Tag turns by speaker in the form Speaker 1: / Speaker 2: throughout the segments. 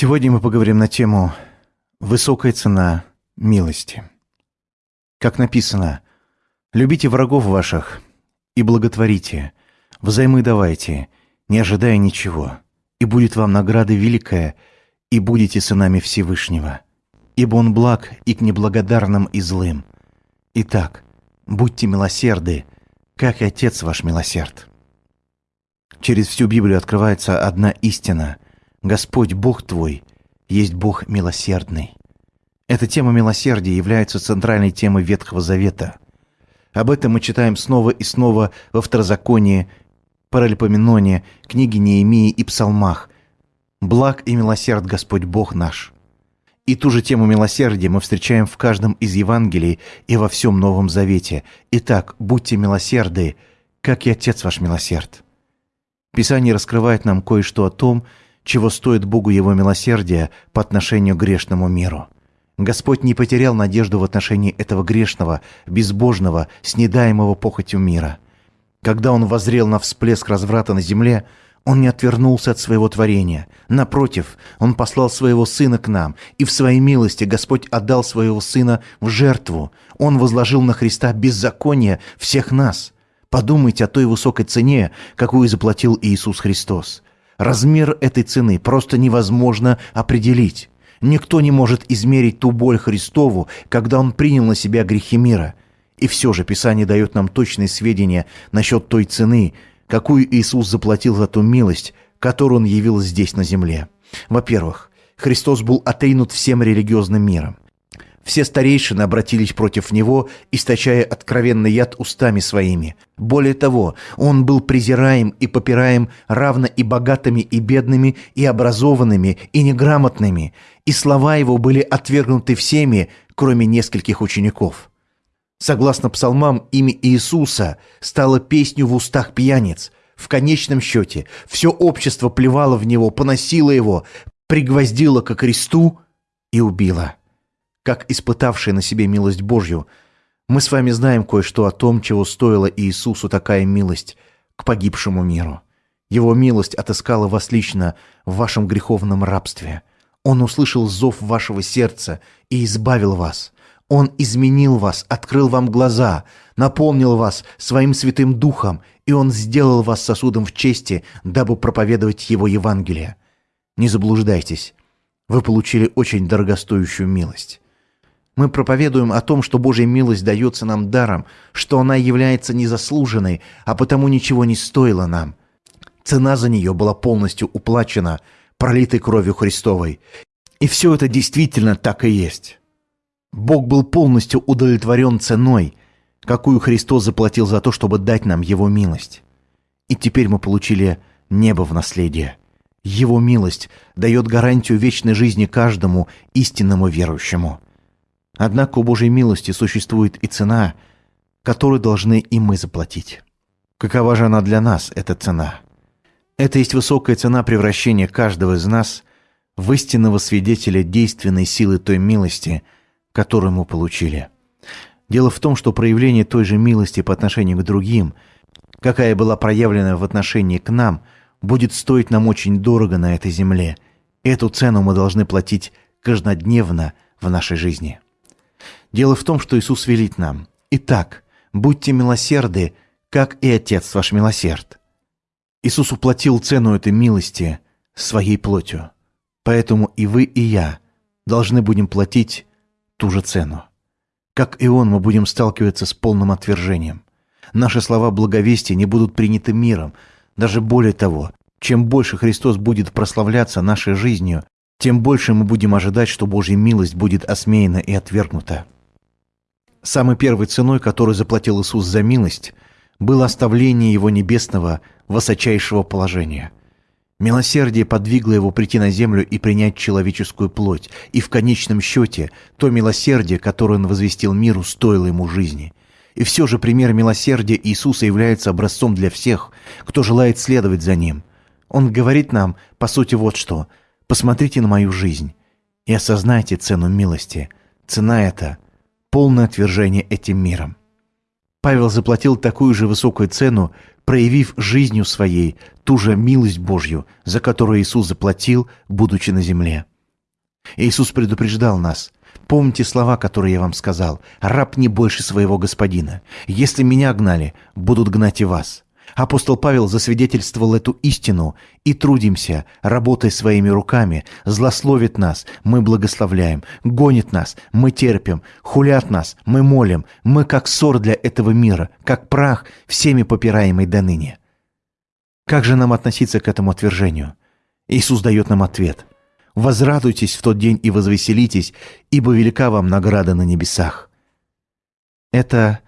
Speaker 1: Сегодня мы поговорим на тему «Высокая цена милости». Как написано, «Любите врагов ваших и благотворите, взаймы давайте, не ожидая ничего, и будет вам награда великая, и будете сынами Всевышнего, ибо Он благ и к неблагодарным и злым. Итак, будьте милосерды, как и Отец ваш милосерд». Через всю Библию открывается одна истина – Господь Бог твой есть Бог милосердный. Эта тема милосердия является центральной темой Ветхого Завета. Об этом мы читаем снова и снова во Второзаконии, Паралипоменоне, книге Неемии и Псалмах. «Благ и милосерд Господь Бог наш». И ту же тему милосердия мы встречаем в каждом из Евангелий и во всем Новом Завете. Итак, будьте милосерды, как и Отец ваш милосерд. Писание раскрывает нам кое-что о том, чего стоит Богу Его милосердие по отношению к грешному миру. Господь не потерял надежду в отношении этого грешного, безбожного, снедаемого похотью мира. Когда Он возрел на всплеск разврата на земле, Он не отвернулся от своего творения. Напротив, Он послал Своего Сына к нам, и в Своей милости Господь отдал Своего Сына в жертву. Он возложил на Христа беззаконие всех нас. Подумайте о той высокой цене, какую заплатил Иисус Христос. Размер этой цены просто невозможно определить. Никто не может измерить ту боль Христову, когда Он принял на себя грехи мира. И все же Писание дает нам точные сведения насчет той цены, какую Иисус заплатил за ту милость, которую Он явил здесь на земле. Во-первых, Христос был отринут всем религиозным миром. Все старейшины обратились против него, источая откровенный яд устами своими. Более того, он был презираем и попираем равно и богатыми, и бедными, и образованными, и неграмотными, и слова его были отвергнуты всеми, кроме нескольких учеников. Согласно псалмам, имя Иисуса стало песню в устах пьяниц. В конечном счете, все общество плевало в него, поносило его, пригвоздило ко кресту и убило как испытавшие на себе милость Божью, мы с вами знаем кое-что о том, чего стоила Иисусу такая милость к погибшему миру. Его милость отыскала вас лично в вашем греховном рабстве. Он услышал зов вашего сердца и избавил вас. Он изменил вас, открыл вам глаза, наполнил вас своим святым духом, и Он сделал вас сосудом в чести, дабы проповедовать Его Евангелие. Не заблуждайтесь, вы получили очень дорогостоящую милость. Мы проповедуем о том, что Божья милость дается нам даром, что она является незаслуженной, а потому ничего не стоила нам. Цена за нее была полностью уплачена, пролитой кровью Христовой. И все это действительно так и есть. Бог был полностью удовлетворен ценой, какую Христос заплатил за то, чтобы дать нам Его милость. И теперь мы получили небо в наследие. Его милость дает гарантию вечной жизни каждому истинному верующему. Однако у Божьей милости существует и цена, которую должны и мы заплатить. Какова же она для нас, эта цена? Это есть высокая цена превращения каждого из нас в истинного свидетеля действенной силы той милости, которую мы получили. Дело в том, что проявление той же милости по отношению к другим, какая была проявлена в отношении к нам, будет стоить нам очень дорого на этой земле. Эту цену мы должны платить каждодневно в нашей жизни. Дело в том, что Иисус велит нам. Итак, будьте милосерды, как и Отец ваш милосерд. Иисус уплатил цену этой милости своей плотью. Поэтому и вы, и я должны будем платить ту же цену. Как и Он, мы будем сталкиваться с полным отвержением. Наши слова благовестия не будут приняты миром. Даже более того, чем больше Христос будет прославляться нашей жизнью, тем больше мы будем ожидать, что Божья милость будет осмеяна и отвергнута. Самой первой ценой, которую заплатил Иисус за милость, было оставление Его небесного высочайшего положения. Милосердие подвигло Его прийти на землю и принять человеческую плоть, и в конечном счете то милосердие, которое Он возвестил миру, стоило Ему жизни. И все же пример милосердия Иисуса является образцом для всех, кто желает следовать за Ним. Он говорит нам, по сути, вот что – Посмотрите на мою жизнь и осознайте цену милости. Цена эта – полное отвержение этим миром. Павел заплатил такую же высокую цену, проявив жизнью своей ту же милость Божью, за которую Иисус заплатил, будучи на земле. Иисус предупреждал нас. Помните слова, которые я вам сказал. «Раб не больше своего господина. Если меня гнали, будут гнать и вас». Апостол Павел засвидетельствовал эту истину и трудимся, работая своими руками, злословит нас, мы благословляем, гонит нас, мы терпим, хулят нас, мы молим, мы как ссор для этого мира, как прах, всеми попираемый до ныне. Как же нам относиться к этому отвержению? Иисус дает нам ответ. «Возрадуйтесь в тот день и возвеселитесь, ибо велика вам награда на небесах». Это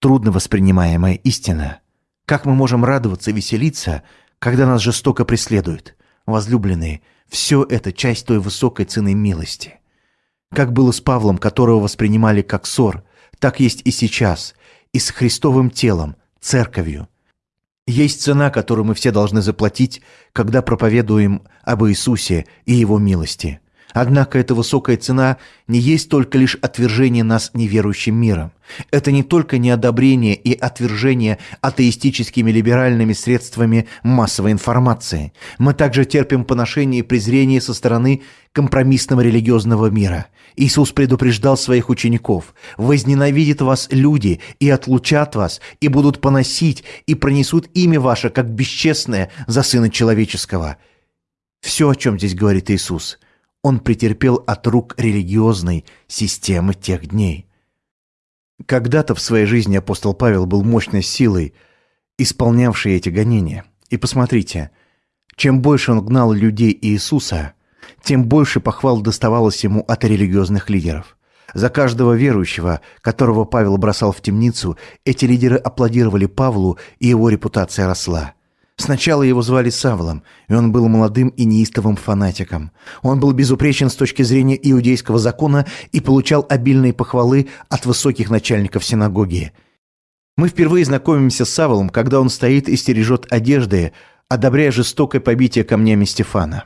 Speaker 1: трудно воспринимаемая истина – как мы можем радоваться веселиться, когда нас жестоко преследуют? Возлюбленные, все это часть той высокой цены милости. Как было с Павлом, которого воспринимали как ссор, так есть и сейчас, и с Христовым телом, церковью. Есть цена, которую мы все должны заплатить, когда проповедуем об Иисусе и Его милости – Однако эта высокая цена не есть только лишь отвержение нас неверующим миром. Это не только неодобрение и отвержение атеистическими либеральными средствами массовой информации. Мы также терпим поношение и презрение со стороны компромиссного религиозного мира. Иисус предупреждал своих учеников «Возненавидят вас люди и отлучат вас, и будут поносить, и пронесут имя ваше, как бесчестное, за Сына Человеческого». Все, о чем здесь говорит Иисус – он претерпел от рук религиозной системы тех дней. Когда-то в своей жизни апостол Павел был мощной силой, исполнявшей эти гонения. И посмотрите, чем больше он гнал людей Иисуса, тем больше похвал доставалось ему от религиозных лидеров. За каждого верующего, которого Павел бросал в темницу, эти лидеры аплодировали Павлу, и его репутация росла. Сначала его звали Савлом, и он был молодым и неистовым фанатиком. Он был безупречен с точки зрения иудейского закона и получал обильные похвалы от высоких начальников синагоги. Мы впервые знакомимся с Савлом, когда он стоит и стережет одежды, одобряя жестокое побитие камнями Стефана.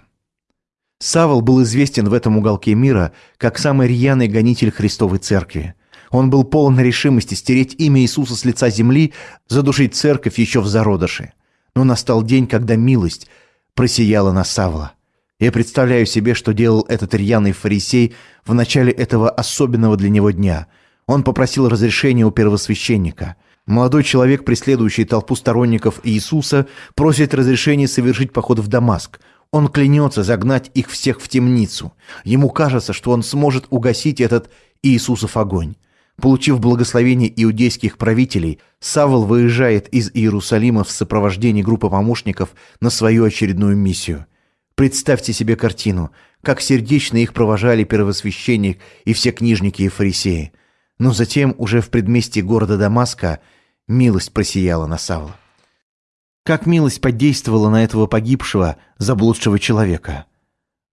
Speaker 1: Савл был известен в этом уголке мира как самый рьяный гонитель Христовой Церкви. Он был полон решимости стереть имя Иисуса с лица земли, задушить церковь еще в зародыше. Но настал день, когда милость просияла на Савла. Я представляю себе, что делал этот рьяный фарисей в начале этого особенного для него дня. Он попросил разрешения у первосвященника. Молодой человек, преследующий толпу сторонников Иисуса, просит разрешения совершить поход в Дамаск. Он клянется загнать их всех в темницу. Ему кажется, что он сможет угасить этот Иисусов огонь. Получив благословение иудейских правителей, Савл выезжает из Иерусалима в сопровождении группы помощников на свою очередную миссию. Представьте себе картину, как сердечно их провожали первосвященник и все книжники и фарисеи. Но затем, уже в предместье города Дамаска, милость просияла на Савла. Как милость подействовала на этого погибшего, заблудшего человека.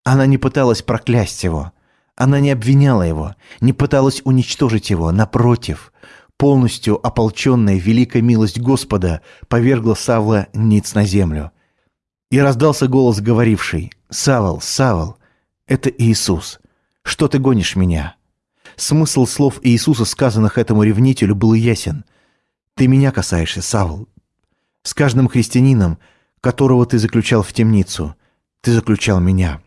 Speaker 1: Она не пыталась проклясть его – она не обвиняла его, не пыталась уничтожить его, напротив. Полностью ополченная великая милость Господа повергла Савла ниц на землю. И раздался голос, говоривший, «Савл, Савл, это Иисус. Что ты гонишь меня?» Смысл слов Иисуса, сказанных этому ревнителю, был ясен. «Ты меня касаешься, Савл. С каждым христианином, которого ты заключал в темницу, ты заключал меня».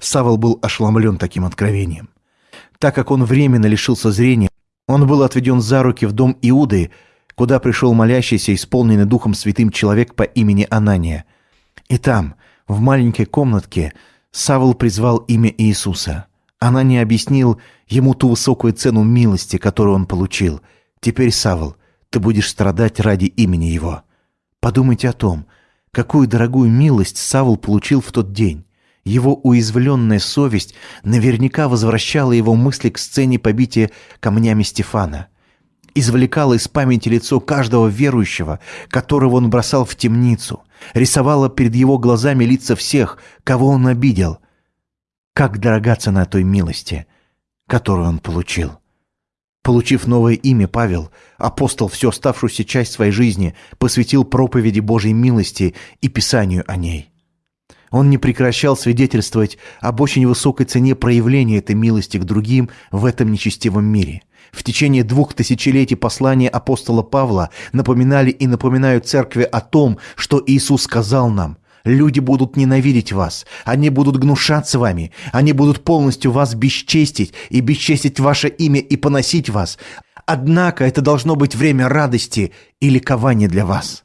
Speaker 1: Савол был ошеломлен таким откровением. Так как он временно лишился зрения, он был отведен за руки в дом Иуды, куда пришел молящийся, исполненный Духом Святым человек по имени Анания. И там, в маленькой комнатке, Савол призвал имя Иисуса. Анания объяснил ему ту высокую цену милости, которую он получил. «Теперь, Савол, ты будешь страдать ради имени Его». Подумайте о том, какую дорогую милость Савол получил в тот день. Его уязвленная совесть наверняка возвращала его мысли к сцене побития камнями Стефана. Извлекала из памяти лицо каждого верующего, которого он бросал в темницу, рисовала перед его глазами лица всех, кого он обидел. Как дорога цена той милости, которую он получил. Получив новое имя, Павел, апостол, всю оставшуюся часть своей жизни посвятил проповеди Божьей милости и писанию о ней. Он не прекращал свидетельствовать об очень высокой цене проявления этой милости к другим в этом нечестивом мире. В течение двух тысячелетий послания апостола Павла напоминали и напоминают церкви о том, что Иисус сказал нам. Люди будут ненавидеть вас, они будут гнушаться вами, они будут полностью вас бесчестить и бесчестить ваше имя и поносить вас. Однако это должно быть время радости и ликования для вас.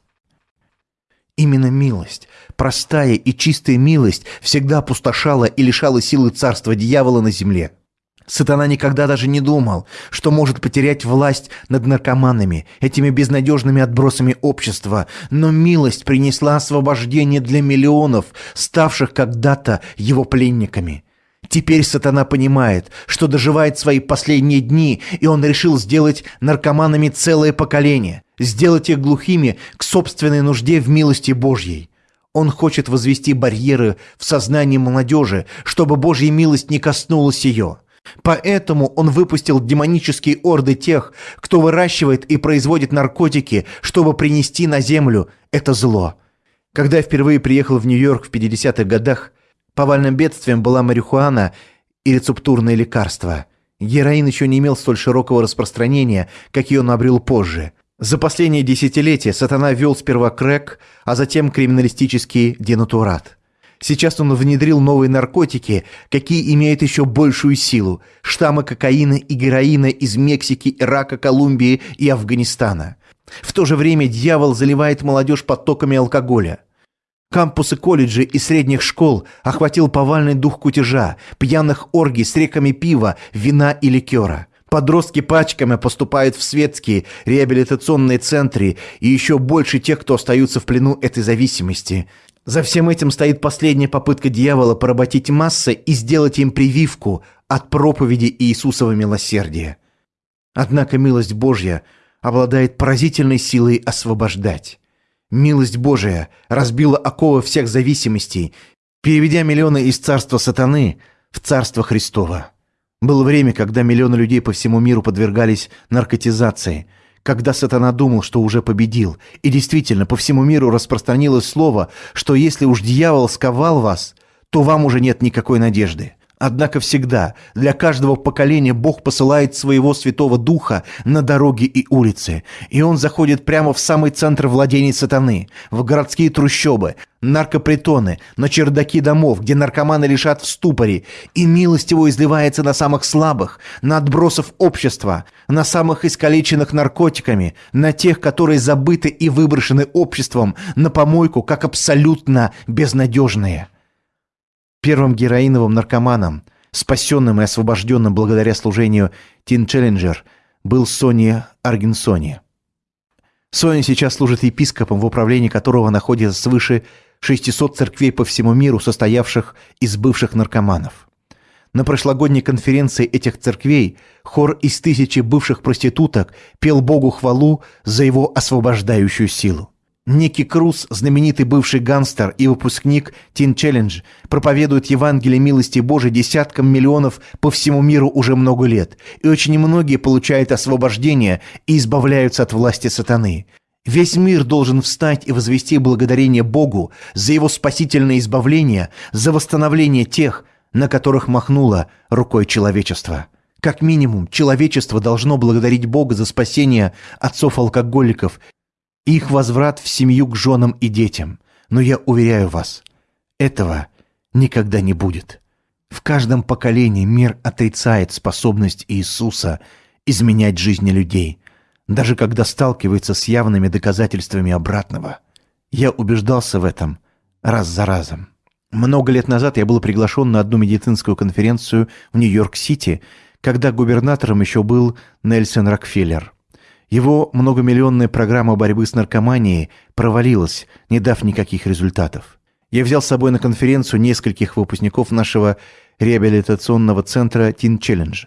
Speaker 1: Именно милость, простая и чистая милость всегда опустошала и лишала силы царства дьявола на земле. Сатана никогда даже не думал, что может потерять власть над наркоманами, этими безнадежными отбросами общества, но милость принесла освобождение для миллионов, ставших когда-то его пленниками. Теперь сатана понимает, что доживает свои последние дни, и он решил сделать наркоманами целое поколение, сделать их глухими к собственной нужде в милости Божьей. Он хочет возвести барьеры в сознании молодежи, чтобы Божья милость не коснулась ее. Поэтому он выпустил демонические орды тех, кто выращивает и производит наркотики, чтобы принести на землю это зло. Когда я впервые приехал в Нью-Йорк в 50-х годах, повальным бедствием была марихуана и рецептурные лекарства. Героин еще не имел столь широкого распространения, как и он обрел позже. За последние десятилетия сатана вел сперва крэк, а затем криминалистический денатурат. Сейчас он внедрил новые наркотики, какие имеют еще большую силу. Штаммы кокаина и героина из Мексики, Ирака, Колумбии и Афганистана. В то же время дьявол заливает молодежь потоками алкоголя. Кампусы колледжей и средних школ охватил повальный дух кутежа, пьяных оргий с реками пива, вина и ликера. Подростки пачками поступают в светские реабилитационные центры и еще больше тех, кто остаются в плену этой зависимости – за всем этим стоит последняя попытка дьявола поработить массы и сделать им прививку от проповеди Иисусова милосердия. Однако милость Божья обладает поразительной силой освобождать. Милость Божия разбила оковы всех зависимостей, переведя миллионы из царства сатаны в царство Христова. Было время, когда миллионы людей по всему миру подвергались наркотизации – когда сатана думал, что уже победил. И действительно, по всему миру распространилось слово, что если уж дьявол сковал вас, то вам уже нет никакой надежды. Однако всегда, для каждого поколения Бог посылает своего Святого Духа на дороги и улицы, и Он заходит прямо в самый центр владений сатаны, в городские трущобы, наркопритоны, на чердаки домов, где наркоманы лежат в ступоре, и милость Его изливается на самых слабых, на отбросов общества, на самых искалеченных наркотиками, на тех, которые забыты и выброшены обществом на помойку, как абсолютно безнадежные первым героиновым наркоманом, спасенным и освобожденным благодаря служению Тин Челленджер, был Сони Аргенсони. Соня сейчас служит епископом, в управлении которого находится свыше 600 церквей по всему миру, состоявших из бывших наркоманов. На прошлогодней конференции этих церквей хор из тысячи бывших проституток пел Богу хвалу за его освобождающую силу. Ники Круз, знаменитый бывший гангстер и выпускник Teen Challenge, проповедует Евангелие милости Божией десяткам миллионов по всему миру уже много лет, и очень многие получают освобождение и избавляются от власти сатаны. Весь мир должен встать и возвести благодарение Богу за его спасительное избавление, за восстановление тех, на которых махнуло рукой человечества. Как минимум, человечество должно благодарить Бога за спасение отцов-алкоголиков их возврат в семью к женам и детям. Но я уверяю вас, этого никогда не будет. В каждом поколении мир отрицает способность Иисуса изменять жизни людей, даже когда сталкивается с явными доказательствами обратного. Я убеждался в этом раз за разом. Много лет назад я был приглашен на одну медицинскую конференцию в Нью-Йорк-Сити, когда губернатором еще был Нельсон Рокфеллер. Его многомиллионная программа борьбы с наркоманией провалилась, не дав никаких результатов. Я взял с собой на конференцию нескольких выпускников нашего реабилитационного центра Teen Challenge.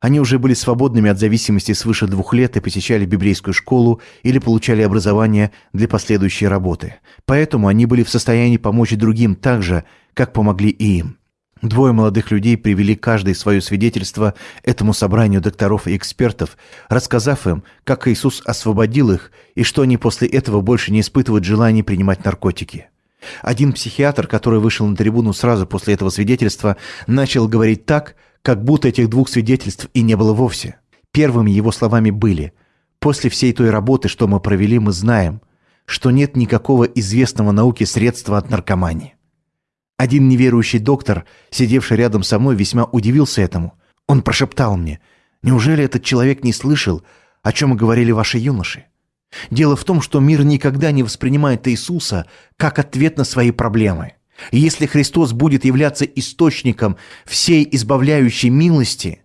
Speaker 1: Они уже были свободными от зависимости свыше двух лет и посещали библейскую школу или получали образование для последующей работы. Поэтому они были в состоянии помочь другим так же, как помогли и им. Двое молодых людей привели каждое свое свидетельство этому собранию докторов и экспертов, рассказав им, как Иисус освободил их и что они после этого больше не испытывают желания принимать наркотики. Один психиатр, который вышел на трибуну сразу после этого свидетельства, начал говорить так, как будто этих двух свидетельств и не было вовсе. Первыми его словами были «После всей той работы, что мы провели, мы знаем, что нет никакого известного науке средства от наркомании». Один неверующий доктор, сидевший рядом со мной, весьма удивился этому. Он прошептал мне «Неужели этот человек не слышал, о чем говорили ваши юноши?» Дело в том, что мир никогда не воспринимает Иисуса как ответ на свои проблемы. И если Христос будет являться источником всей избавляющей милости,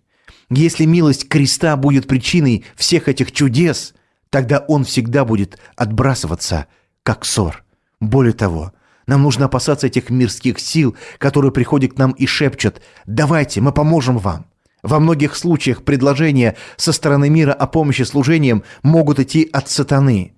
Speaker 1: если милость креста будет причиной всех этих чудес, тогда он всегда будет отбрасываться, как ссор. Более того, нам нужно опасаться этих мирских сил, которые приходят к нам и шепчут «давайте, мы поможем вам». Во многих случаях предложения со стороны мира о помощи служениям могут идти от сатаны.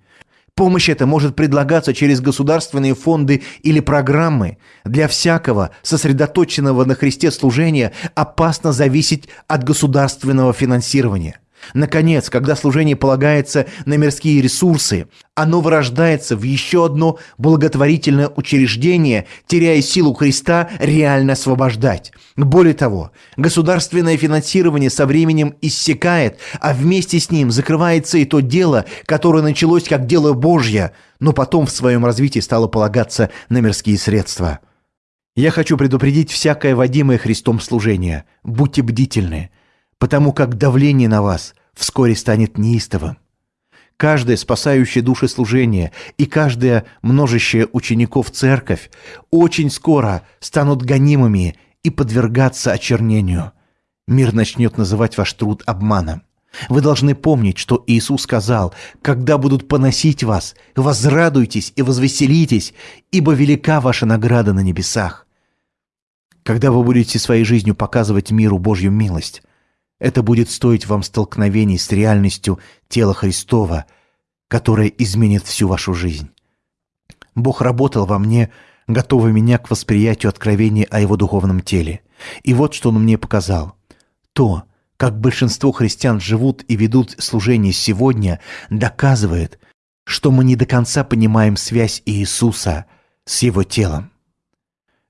Speaker 1: Помощь эта может предлагаться через государственные фонды или программы. Для всякого сосредоточенного на Христе служения опасно зависеть от государственного финансирования – Наконец, когда служение полагается на мирские ресурсы, оно вырождается в еще одно благотворительное учреждение, теряя силу Христа реально освобождать. Более того, государственное финансирование со временем иссякает, а вместе с ним закрывается и то дело, которое началось как дело Божье, но потом в своем развитии стало полагаться на мирские средства. Я хочу предупредить всякое водимое Христом служение. Будьте бдительны потому как давление на вас вскоре станет неистовым. Каждое спасающее души служение и каждая множащая учеников церковь очень скоро станут гонимыми и подвергаться очернению. Мир начнет называть ваш труд обманом. Вы должны помнить, что Иисус сказал, «Когда будут поносить вас, возрадуйтесь и возвеселитесь, ибо велика ваша награда на небесах». Когда вы будете своей жизнью показывать миру Божью милость, это будет стоить вам столкновений с реальностью тела Христова, которое изменит всю вашу жизнь. Бог работал во мне, готовый меня к восприятию откровения о Его духовном теле. И вот что Он мне показал. То, как большинство христиан живут и ведут служение сегодня, доказывает, что мы не до конца понимаем связь Иисуса с Его телом.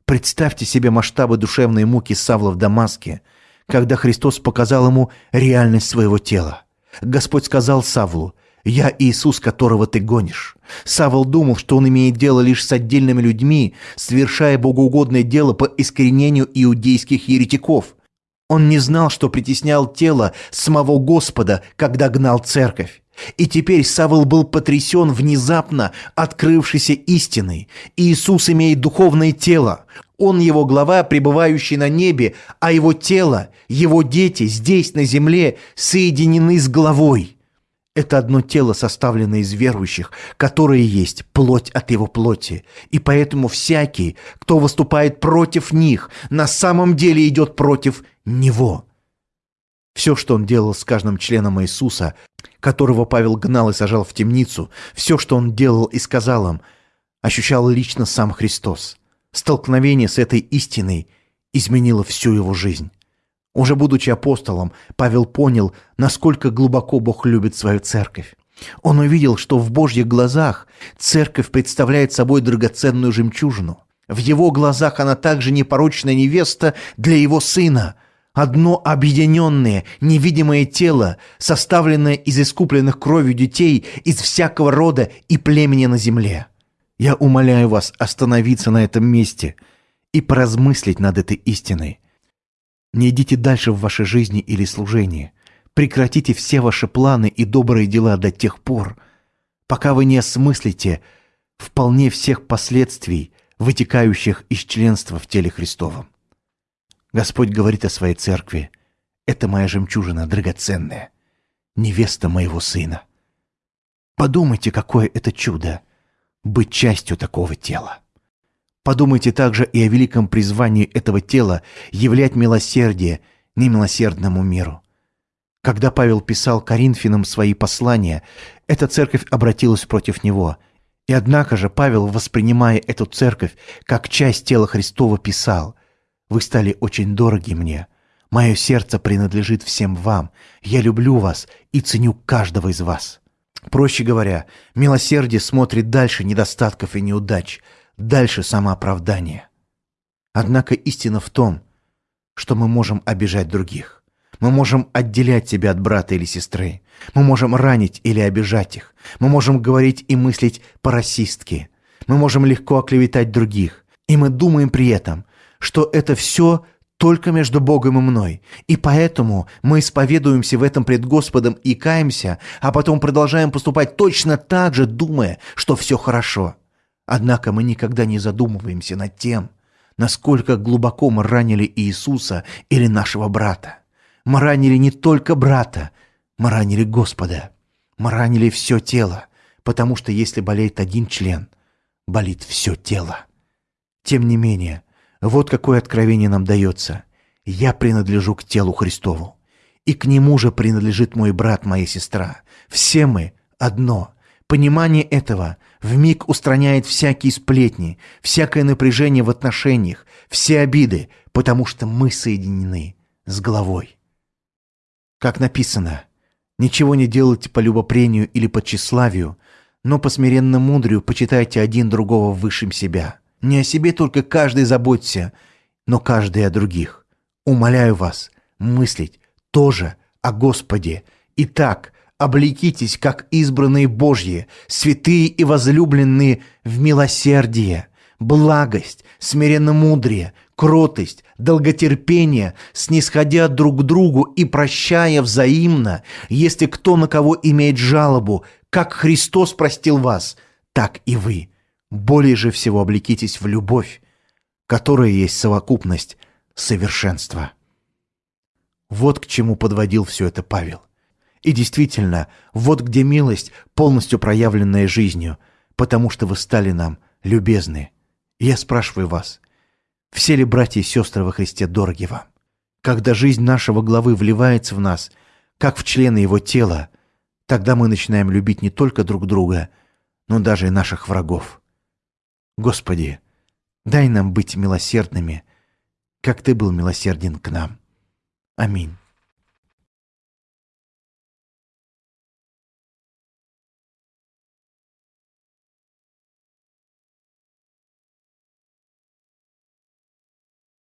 Speaker 1: Представьте себе масштабы душевной муки Савла в Дамаске – когда Христос показал ему реальность своего тела. Господь сказал Савлу, «Я Иисус, которого ты гонишь». Савл думал, что он имеет дело лишь с отдельными людьми, совершая богоугодное дело по искоренению иудейских еретиков. Он не знал, что притеснял тело самого Господа, когда гнал церковь. И теперь Савл был потрясен внезапно открывшейся истиной. Иисус имеет духовное тело. Он его глава, пребывающий на небе, а его тело, его дети здесь, на земле, соединены с главой. Это одно тело, составленное из верующих, которые есть плоть от его плоти. И поэтому всякий, кто выступает против них, на самом деле идет против него. Все, что он делал с каждым членом Иисуса, которого Павел гнал и сажал в темницу, все, что он делал и сказал им, ощущал лично сам Христос. Столкновение с этой истиной изменило всю его жизнь. Уже будучи апостолом, Павел понял, насколько глубоко Бог любит свою церковь. Он увидел, что в Божьих глазах церковь представляет собой драгоценную жемчужину. В его глазах она также непорочная невеста для его сына – одно объединенное, невидимое тело, составленное из искупленных кровью детей из всякого рода и племени на земле. Я умоляю вас остановиться на этом месте и поразмыслить над этой истиной. Не идите дальше в вашей жизни или служении. Прекратите все ваши планы и добрые дела до тех пор, пока вы не осмыслите вполне всех последствий, вытекающих из членства в теле Христовом. Господь говорит о своей церкви. Это моя жемчужина драгоценная, невеста моего сына. Подумайте, какое это чудо — быть частью такого тела. Подумайте также и о великом призвании этого тела являть милосердие немилосердному миру. Когда Павел писал Коринфянам свои послания, эта церковь обратилась против него. И однако же Павел, воспринимая эту церковь как часть тела Христова, писал вы стали очень дороги мне. Мое сердце принадлежит всем вам. Я люблю вас и ценю каждого из вас. Проще говоря, милосердие смотрит дальше недостатков и неудач, дальше самооправдания. Однако истина в том, что мы можем обижать других. Мы можем отделять себя от брата или сестры. Мы можем ранить или обижать их. Мы можем говорить и мыслить по-расистски. Мы можем легко оклеветать других. И мы думаем при этом, что это все только между Богом и мной. И поэтому мы исповедуемся в этом пред Господом и каемся, а потом продолжаем поступать точно так же, думая, что все хорошо. Однако мы никогда не задумываемся над тем, насколько глубоко мы ранили Иисуса или нашего брата. Мы ранили не только брата, мы ранили Господа. Мы ранили все тело, потому что если болеет один член, болит все тело. Тем не менее, вот какое откровение нам дается. Я принадлежу к телу Христову. И к нему же принадлежит мой брат, моя сестра. Все мы одно. Понимание этого в миг устраняет всякие сплетни, всякое напряжение в отношениях, все обиды, потому что мы соединены с головой. Как написано, ничего не делайте по любопрению или по тщеславию, но по смиренно мудрию почитайте один другого высшим себя. Не о себе только каждый заботься, но каждый о других. Умоляю вас мыслить тоже о Господе. Итак, облекитесь, как избранные Божьи, святые и возлюбленные в милосердие, благость, смиренно-мудрее, кротость, долготерпение, снисходя друг к другу и прощая взаимно, если кто на кого имеет жалобу, как Христос простил вас, так и вы. Более же всего облекитесь в любовь, которая есть совокупность совершенства. Вот к чему подводил все это Павел. И действительно, вот где милость, полностью проявленная жизнью, потому что вы стали нам любезны. я спрашиваю вас, все ли братья и сестры во Христе дороги вам? Когда жизнь нашего главы вливается в нас, как в члены его тела, тогда мы начинаем любить не только друг друга, но даже и наших врагов. Господи, дай нам быть милосердными, как Ты был милосерден к нам. Аминь.